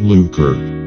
Luker.